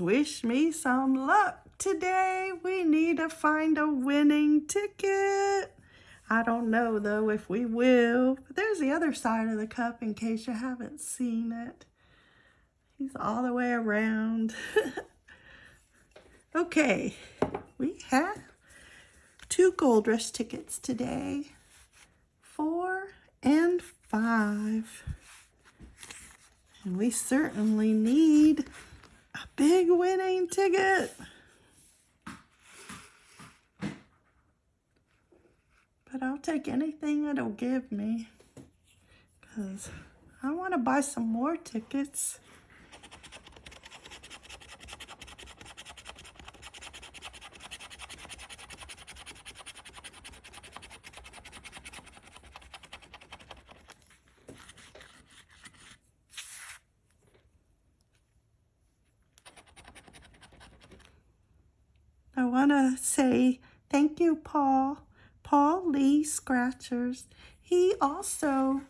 wish me some luck today. We need to find a winning ticket. I don't know though if we will. But there's the other side of the cup in case you haven't seen it. He's all the way around. okay, we have two gold rush tickets today. Four and five. And we certainly need big winning ticket. But I'll take anything it'll give me. Because I want to buy some more tickets. Want to say thank you, Paul. Paul Lee Scratchers. He also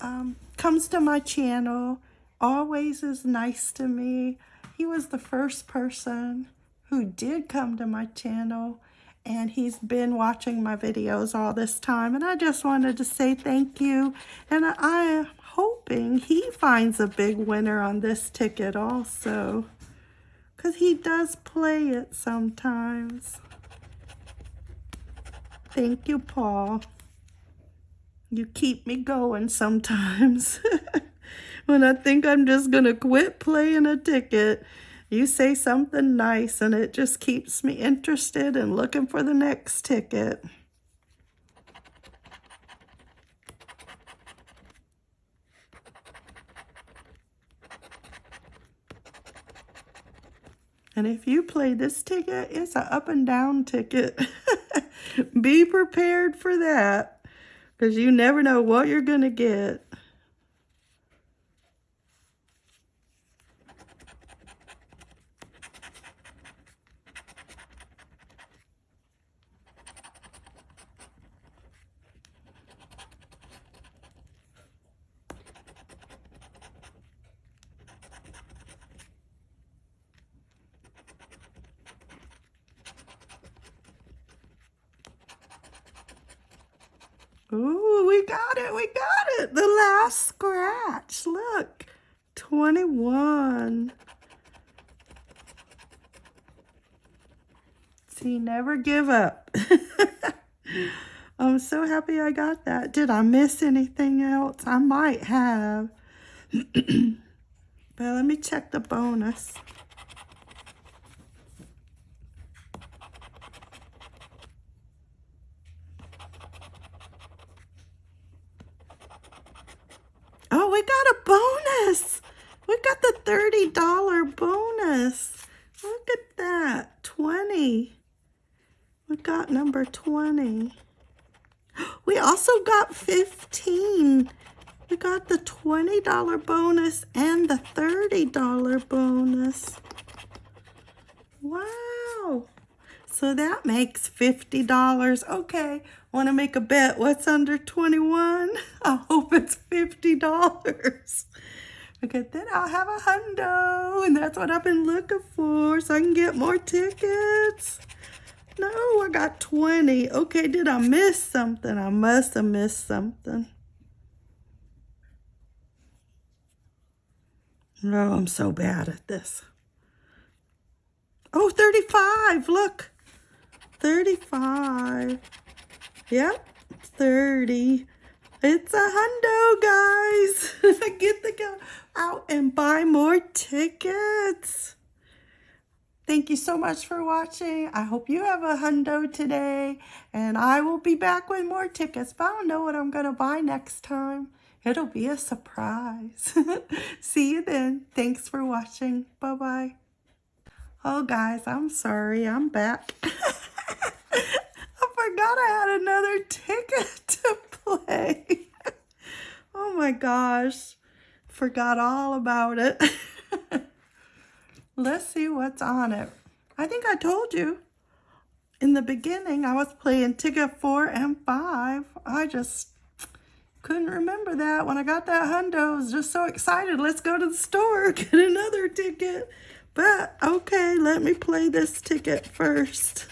um, comes to my channel, always is nice to me. He was the first person who did come to my channel and he's been watching my videos all this time and I just wanted to say thank you and I am hoping he finds a big winner on this ticket also because he does play it sometimes. Thank you, Paul. You keep me going sometimes. when I think I'm just going to quit playing a ticket, you say something nice and it just keeps me interested and looking for the next ticket. And if you play this ticket, it's an up and down ticket. Be prepared for that because you never know what you're going to get. Ooh, we got it, we got it. The last scratch, look, 21. See, never give up. I'm so happy I got that. Did I miss anything else? I might have. but let me check the bonus. We got a bonus. We got the $30 bonus. Look at that, 20. We got number 20. We also got 15. We got the $20 bonus and the $30 bonus. Wow. So that makes $50. Okay, want to make a bet. What's under 21? I hope it's $50. Okay, then I'll have a hundo. And that's what I've been looking for. So I can get more tickets. No, I got 20. Okay, did I miss something? I must have missed something. No, oh, I'm so bad at this. Oh, 35. Look. 35. Yep, 30. It's a hundo, guys. Get the go out and buy more tickets. Thank you so much for watching. I hope you have a hundo today. And I will be back with more tickets. But I don't know what I'm going to buy next time. It'll be a surprise. See you then. Thanks for watching. Bye-bye. Oh, guys, I'm sorry. I'm back. forgot I had another ticket to play. oh my gosh. Forgot all about it. Let's see what's on it. I think I told you in the beginning I was playing ticket four and five. I just couldn't remember that. When I got that hundo, I was just so excited. Let's go to the store, get another ticket. But, okay, let me play this ticket first.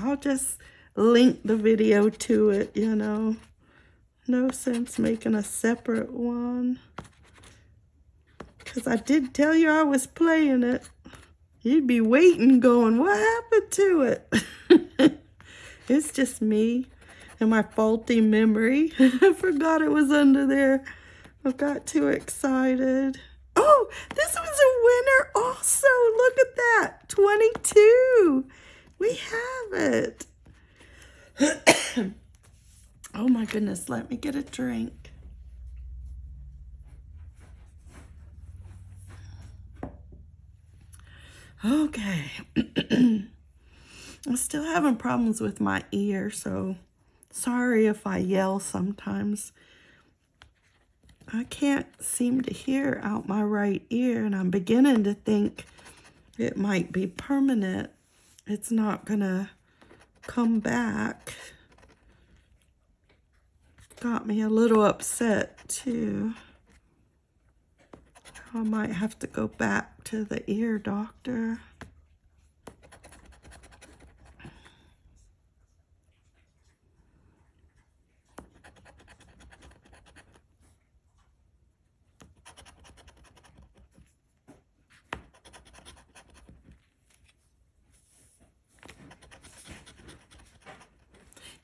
I'll just link the video to it, you know. No sense making a separate one. Because I did tell you I was playing it. You'd be waiting going, what happened to it? it's just me and my faulty memory. I forgot it was under there. I got too excited. Oh, this was a winner also. Look at that. 22. We have it. oh my goodness. Let me get a drink. Okay. I'm still having problems with my ear, so sorry if I yell sometimes. I can't seem to hear out my right ear, and I'm beginning to think it might be permanent. It's not to come back. Got me a little upset, too. I might have to go back to the ear doctor.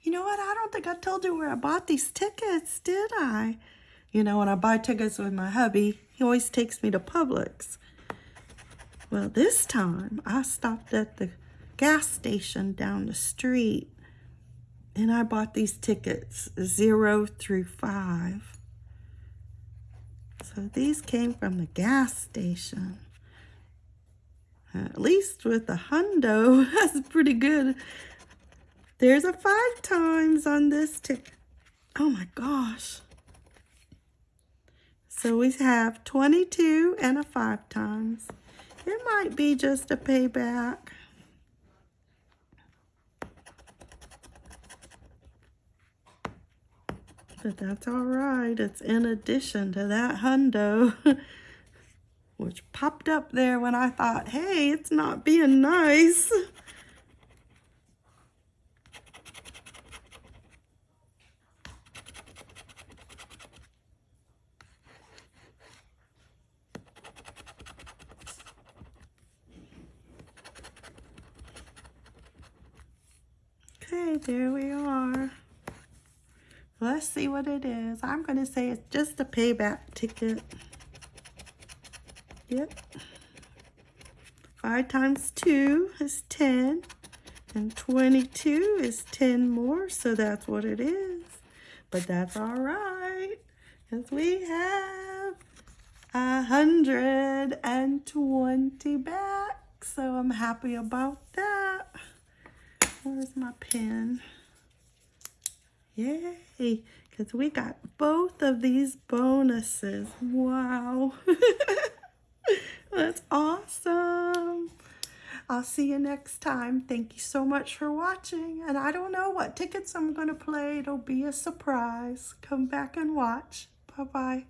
You know what? I don't think I told you where I bought these tickets, did I? You know, when I buy tickets with my hubby, he always takes me to Publix. Well, this time I stopped at the gas station down the street and I bought these tickets, zero through five. So these came from the gas station. At least with the hundo, that's pretty good. There's a five times on this ticket. Oh my gosh. So we have 22 and a five times. It might be just a payback. But that's all right. It's in addition to that hundo, which popped up there when I thought, hey, it's not being nice. There we are. Let's see what it is. I'm going to say it's just a payback ticket. Yep. 5 times 2 is 10. And 22 is 10 more, so that's what it is. But that's all right, because we have a 120 back. So I'm happy about that. Where's my pen? Yay, because we got both of these bonuses. Wow. That's awesome. I'll see you next time. Thank you so much for watching. And I don't know what tickets I'm going to play. It'll be a surprise. Come back and watch. Bye-bye.